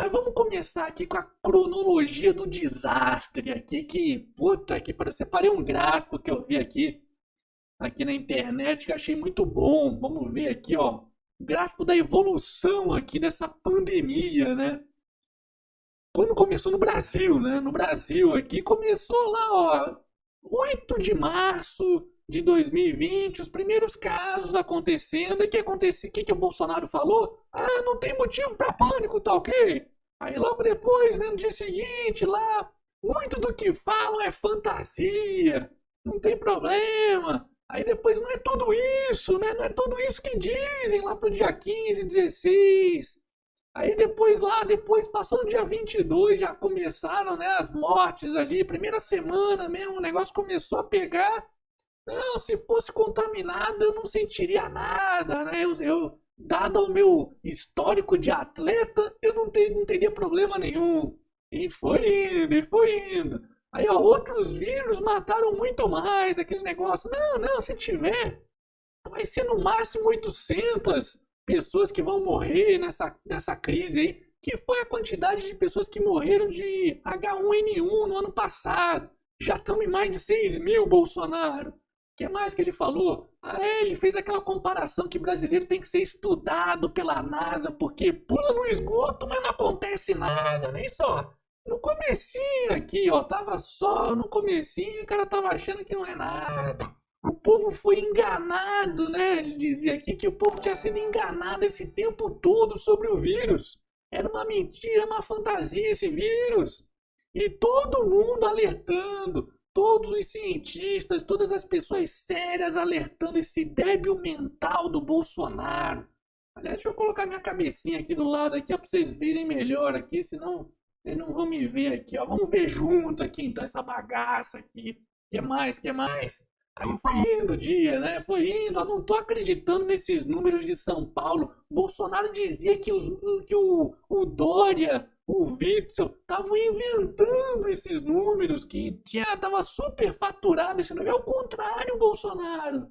Mas vamos começar aqui com a cronologia do desastre aqui, que, puta que pariu, separei um gráfico que eu vi aqui, aqui na internet, que achei muito bom. Vamos ver aqui, ó, gráfico da evolução aqui dessa pandemia, né? Quando começou no Brasil, né? No Brasil aqui começou lá, ó, 8 de março de 2020, os primeiros casos acontecendo. E que aconteceu? O que, que o Bolsonaro falou? Ah, não tem motivo para pânico, tá ok? Aí logo depois, né, no dia seguinte, lá, muito do que falam é fantasia, não tem problema. Aí depois não é tudo isso, né? Não é tudo isso que dizem lá pro dia 15, 16. Aí depois lá, depois passou o dia 22, já começaram, né, as mortes ali, primeira semana mesmo, o negócio começou a pegar. Não, se fosse contaminado eu não sentiria nada, né? Eu, eu dado o meu histórico de atleta, eu não, não teria problema nenhum. E foi indo, e foi indo. Aí, ó, outros vírus mataram muito mais aquele negócio. Não, não, se tiver, vai ser no máximo 800 pessoas que vão morrer nessa, nessa crise aí, que foi a quantidade de pessoas que morreram de H1N1 no ano passado. Já estamos em mais de 6 mil, Bolsonaro que mais que ele falou? Ah, é, ele fez aquela comparação que brasileiro tem que ser estudado pela NASA porque pula no esgoto, mas não acontece nada, né? Isso, ó, no comecinho aqui, ó, tava só no comecinho, o cara tava achando que não é nada. O povo foi enganado, né? Ele dizia aqui que o povo tinha sido enganado esse tempo todo sobre o vírus. Era uma mentira, uma fantasia esse vírus. E todo mundo alertando, todos os cientistas, todas as pessoas sérias alertando esse débil mental do Bolsonaro. Aliás, deixa eu colocar minha cabecinha aqui do lado aqui, para vocês verem melhor aqui, senão vocês não vão me ver aqui, ó. Vamos ver junto aqui, então, essa bagaça aqui. que mais, que mais? Aí foi indo o dia, né? Foi indo. Eu não tô acreditando nesses números de São Paulo. Bolsonaro dizia que, os, que o, o Dória o Witzel estavam inventando esses números que já estava superfaturado esse número. É o contrário, Bolsonaro.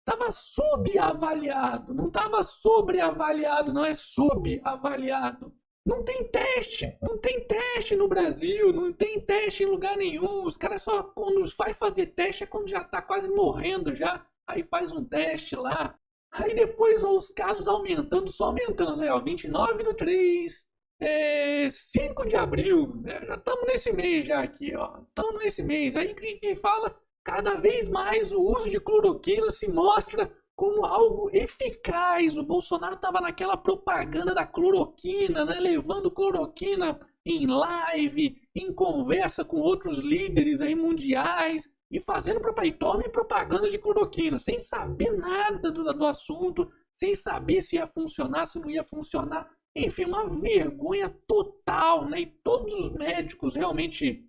Estava subavaliado, não estava sobreavaliado, não é subavaliado. Não tem teste, não tem teste no Brasil, não tem teste em lugar nenhum. Os caras só quando vai fazer teste é quando já está quase morrendo já. Aí faz um teste lá. Aí depois ó, os casos aumentando, só aumentando, né? Ó, 29 do 3, é 5 de abril, né? já estamos nesse mês já aqui, ó. Estamos nesse mês. Aí que fala cada vez mais o uso de cloroquina se mostra como algo eficaz. O Bolsonaro estava naquela propaganda da cloroquina, né? levando cloroquina em live, em conversa com outros líderes aí mundiais e fazendo propaganda, propaganda de cloroquina, sem saber nada do, do assunto, sem saber se ia funcionar, se não ia funcionar. Enfim, uma vergonha total, né? E todos os médicos realmente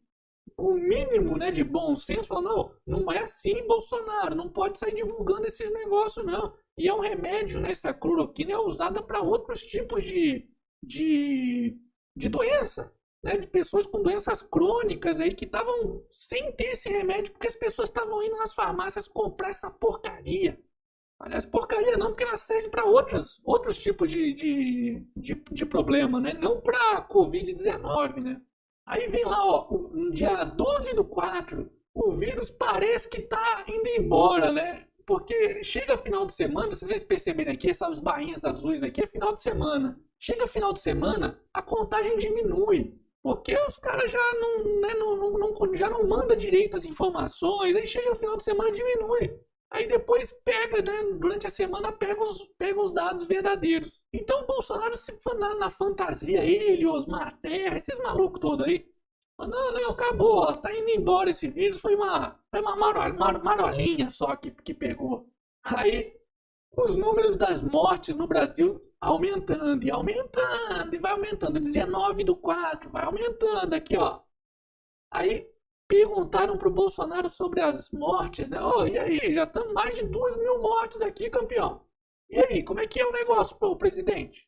com o mínimo né, de bom senso falam, não, não é assim, Bolsonaro, não pode sair divulgando esses negócios, não. E é um remédio, né? Essa cloroquina é usada para outros tipos de, de, de doença, né? De pessoas com doenças crônicas aí que estavam sem ter esse remédio porque as pessoas estavam indo nas farmácias comprar essa porcaria. Aliás, porcaria não, porque ela serve para outros, outros tipos de, de, de, de problema, né? Não para Covid-19, né? Aí vem lá, ó, no dia 12 do 4, o vírus parece que tá indo embora, né? Porque chega final de semana, se vocês perceberem aqui, essas barrinhas azuis aqui é final de semana. Chega final de semana, a contagem diminui. Porque os caras já não, né, não, não, já não manda direito as informações, aí chega o final de semana diminui. Aí depois pega, né, durante a semana, pega os, pega os dados verdadeiros. Então o Bolsonaro se na, na fantasia, ele, Osmar Terra, esses malucos todos aí. Não, não, acabou, ó, tá indo embora esse vírus, foi uma, foi uma marol, mar, marolinha só que, que pegou. Aí os números das mortes no Brasil aumentando e aumentando, e vai aumentando. 19 do 4, vai aumentando aqui, ó. Aí perguntaram para o Bolsonaro sobre as mortes, né? Oh, e aí, já estamos mais de duas mil mortes aqui, campeão. E aí, como é que é o negócio para o presidente?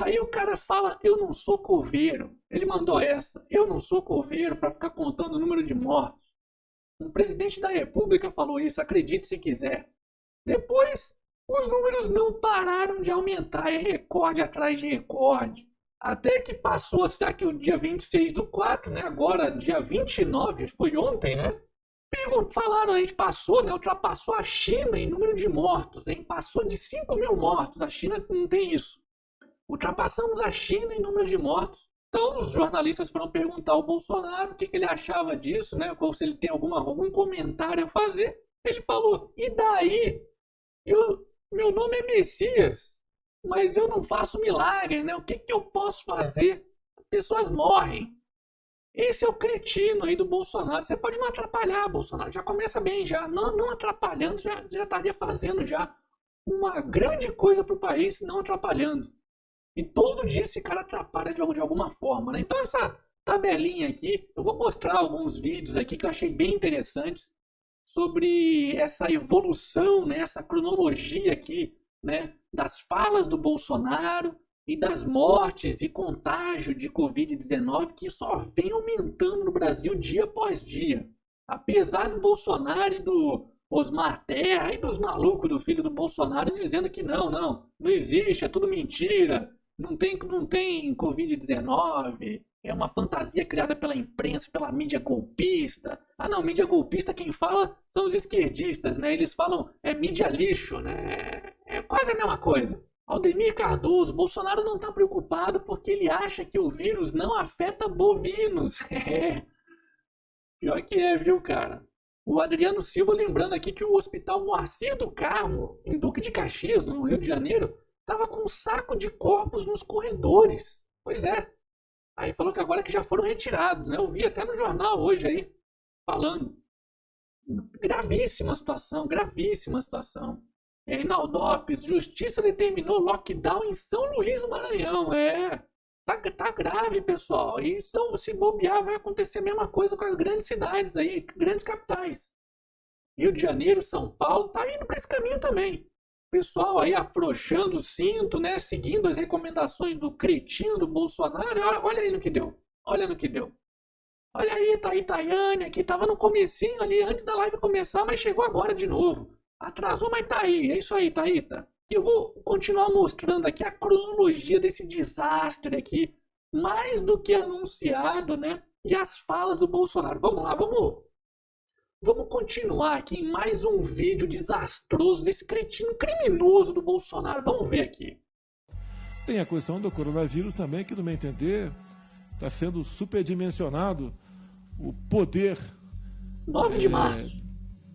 Aí o cara fala, eu não sou coveiro. Ele mandou essa, eu não sou coveiro para ficar contando o número de mortos. Um presidente da república falou isso, acredite se quiser. Depois, os números não pararam de aumentar, é recorde atrás de recorde. Até que passou, será que o dia 26 do 4, né? Agora, dia 29, foi ontem, né? Falaram, a gente passou, né? Ultrapassou a China em número de mortos, hein? Passou de 5 mil mortos. A China não tem isso. Ultrapassamos a China em número de mortos. Então, os jornalistas foram perguntar ao Bolsonaro o que, que ele achava disso, né? Ou se ele tem alguma, algum comentário a fazer. Ele falou: e daí? Eu, meu nome é Messias, mas eu não faço milagre, né? O que, que eu posso fazer? As pessoas morrem. Esse é o cretino aí do Bolsonaro. Você pode não atrapalhar, Bolsonaro. Já começa bem, já. Não, não atrapalhando, já, já estaria fazendo já uma grande coisa para o país, não atrapalhando. E todo dia esse cara atrapalha de, de alguma forma, né? Então essa tabelinha aqui, eu vou mostrar alguns vídeos aqui que eu achei bem interessantes sobre essa evolução, né? essa cronologia aqui, né? Das falas do Bolsonaro e das mortes e contágio de Covid-19 que só vem aumentando no Brasil dia após dia. Apesar do Bolsonaro e do Osmar Terra e dos malucos do filho do Bolsonaro dizendo que não, não, não existe, é tudo mentira, não tem, não tem Covid-19, é uma fantasia criada pela imprensa, pela mídia golpista. Ah não, mídia golpista quem fala são os esquerdistas, né? Eles falam é mídia lixo, né? É quase a mesma coisa. Aldemir Cardoso, Bolsonaro não está preocupado porque ele acha que o vírus não afeta bovinos. É. Pior que é, viu, cara? O Adriano Silva lembrando aqui que o Hospital Moacir do Carmo, em Duque de Caxias, no Rio de Janeiro, estava com um saco de corpos nos corredores. Pois é. Aí falou que agora que já foram retirados, né? Eu vi até no jornal hoje aí, falando. Gravíssima situação, gravíssima situação. Reinaldo Lopes, justiça determinou lockdown em São Luís do Maranhão. É, tá, tá grave, pessoal. E são, se bobear, vai acontecer a mesma coisa com as grandes cidades aí, grandes capitais. Rio de Janeiro, São Paulo, tá indo para esse caminho também. Pessoal aí afrouxando o cinto, né? Seguindo as recomendações do cretino do Bolsonaro. Olha, olha aí no que deu. Olha no que deu. Olha aí, tá aí Tayane, que tava no comecinho ali, antes da live começar, mas chegou agora de novo. Atrasou, mas tá aí. É isso aí, Thaíta. Eu vou continuar mostrando aqui a cronologia desse desastre aqui, mais do que anunciado, né? E as falas do Bolsonaro. Vamos lá, vamos. Vamos continuar aqui em mais um vídeo desastroso desse cretino criminoso do Bolsonaro. Vamos ver aqui. Tem a questão do coronavírus também, que no meu entender está sendo superdimensionado o poder 9 de é, março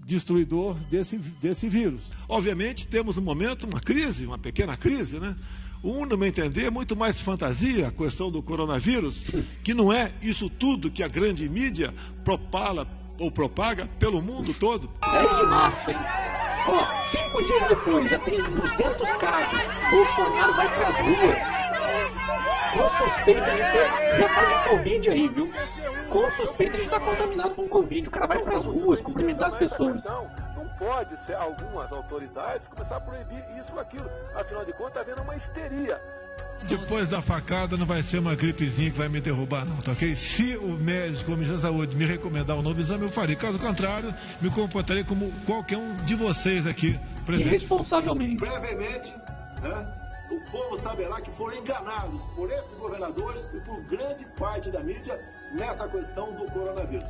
destruidor desse, desse vírus. Obviamente, temos no momento uma crise, uma pequena crise, né? Um, no meu entender, é muito mais fantasia a questão do coronavírus, que não é isso tudo que a grande mídia propala ou propaga pelo mundo todo. 10 de março, hein? Ó, cinco dias depois, já tem 200 casos. Bolsonaro vai para as ruas com suspeita de ter. Já tá de Covid aí, viu? Com suspeita de estar contaminado com Covid. O cara vai para as ruas cumprimentar as pessoas. Então, não pode ser algumas autoridades começar a proibir isso ou aquilo. Afinal de contas, está havendo uma histeria. Depois da facada não vai ser uma gripezinha que vai me derrubar, não, tá ok? Se o médico, o Ministério da Saúde, me recomendar um novo exame, eu farei. Caso contrário, me comportarei como qualquer um de vocês aqui presente. Irresponsavelmente. Brevemente, né? O povo saberá que foram enganados por esses governadores e por grande parte da mídia nessa questão do coronavírus.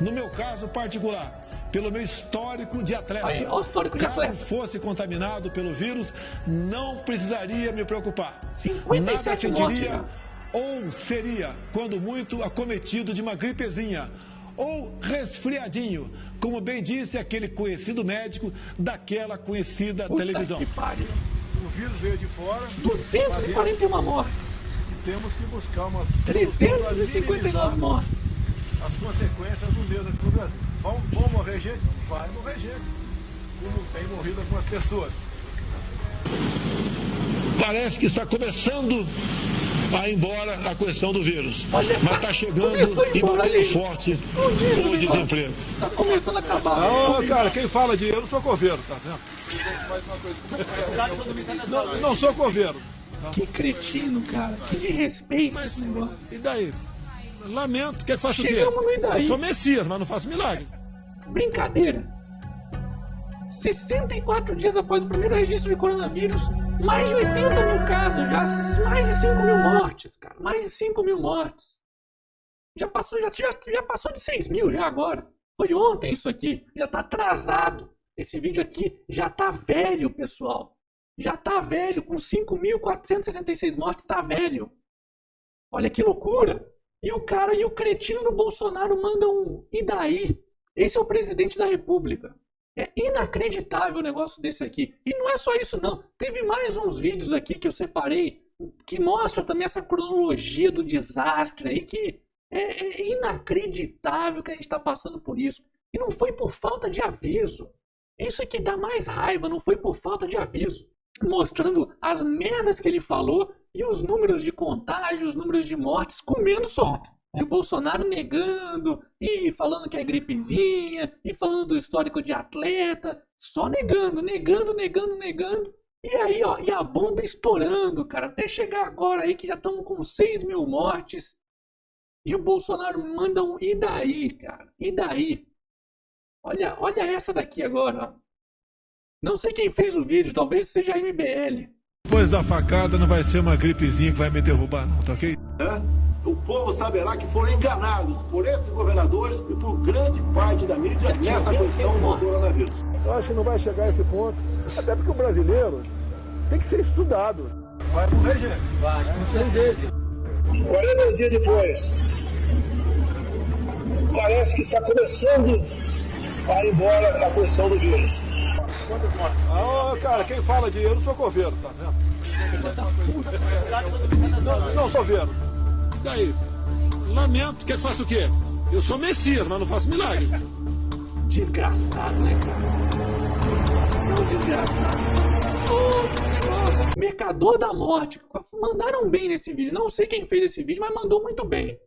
No meu caso particular, pelo meu histórico de atleta. Aí, ó, histórico de Caso atleta. fosse contaminado pelo vírus, não precisaria me preocupar. 57 Nada mortes. ou seria, quando muito, acometido de uma gripezinha ou resfriadinho, como bem disse aquele conhecido médico daquela conhecida Puta televisão. Que pariu. O vírus veio de fora. 241 mortes. E temos que buscar umas 359 mortes. as consequências do mesmo aqui no Brasil. Vão, vão morrer gente? Vai morrer gente. Como tem morrido algumas pessoas. Parece que está começando a ir embora a questão do vírus. Olha, Mas está chegando e batendo forte Explodindo o desemprego. Tá começando a acabar. Ô, cara, quem fala de eu não sou coveiro, tá vendo? Não, não sou coveiro. Que cretino, cara. Que de respeito esse negócio. E daí? Lamento, quer que faça o quê? Chegamos no daí? Eu sou Messias, mas não faço milagre. Brincadeira. 64 dias após o primeiro registro de coronavírus, Mais de 80 mil casos, já mais de 5 mil mortes, cara. Mais de 5 mil mortes. Já passou, já, já, já passou de 6 mil já agora. Foi ontem isso aqui. Já tá atrasado. Esse vídeo aqui já tá velho, pessoal. Já tá velho, com 5.466 mortes, tá velho. Olha que loucura. E o cara e o cretino do Bolsonaro mandam um. E daí? Esse é o presidente da República. É inacreditável o negócio desse aqui. E não é só isso, não. Teve mais uns vídeos aqui que eu separei que mostra também essa cronologia do desastre aí que é, é inacreditável que a gente está passando por isso. E não foi por falta de aviso. Isso é que dá mais raiva, não foi por falta de aviso. Mostrando as merdas que ele falou e os números de contágio, os números de mortes comendo solto. E o Bolsonaro negando, e falando que é gripezinha, e falando do histórico de atleta, só negando, negando, negando, negando. E aí, ó, e a bomba estourando, cara, até chegar agora aí que já estamos com 6 mil mortes. E o Bolsonaro manda um e daí, cara? E daí? Olha, olha essa daqui agora, ó. Não sei quem fez o vídeo, talvez seja a MBL. Depois da facada não vai ser uma gripezinha que vai me derrubar, não, tá ok? É? O povo saberá que foram enganados por esses governadores e por grande parte da mídia nessa questão do coronavírus. Eu acho que não vai chegar a esse ponto, até porque o brasileiro tem que ser estudado. Vai morrer, gente? Vai, tem jeito. 40 dias depois, parece que está começando a ir embora a questão do vírus. Ah, cara, quem fala de eu não sou coveiro, tá vendo? Não, não sou coveiro. Daí, lamento, quer que faça o quê? Eu sou Messias, mas não faço milagre. Desgraçado, né, cara? Não, desgraçado. Sou mercador da morte. Mandaram bem nesse vídeo. Não sei quem fez esse vídeo, mas mandou muito bem.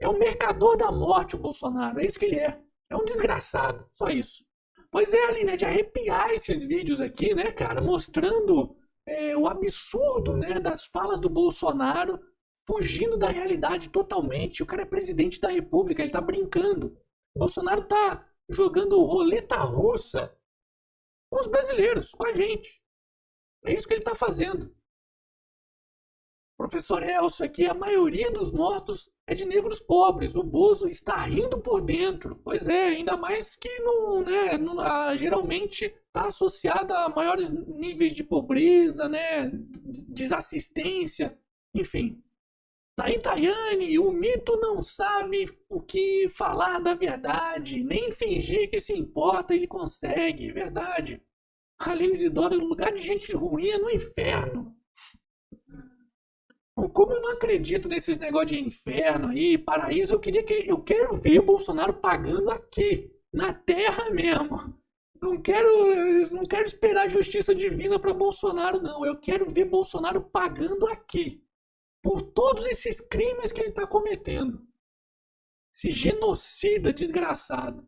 É o mercador da morte, o Bolsonaro. É isso que ele é. É um desgraçado. Só isso. Pois é, ali, né? De arrepiar esses vídeos aqui, né, cara? Mostrando é, o absurdo, né? Das falas do Bolsonaro fugindo da realidade totalmente. O cara é presidente da república, ele tá brincando. Bolsonaro tá jogando roleta russa com os brasileiros, com a gente. É isso que ele tá fazendo. Professor Elcio aqui, a maioria dos mortos é de negros pobres. O Bozo está rindo por dentro. Pois é, ainda mais que não, né, não, a, geralmente está associada a maiores níveis de pobreza, né, desassistência, enfim. Tá em Tayane, o mito não sabe o que falar da verdade, nem fingir que se importa ele consegue, verdade. Aline Isidoro, o lugar de gente ruim é no inferno. Como eu não acredito nesses negócios de inferno aí, paraíso, eu queria que eu quero ver o Bolsonaro pagando aqui, na terra mesmo. Não quero, não quero esperar justiça divina para Bolsonaro não, eu quero ver Bolsonaro pagando aqui por todos esses crimes que ele está cometendo. Esse genocida desgraçado.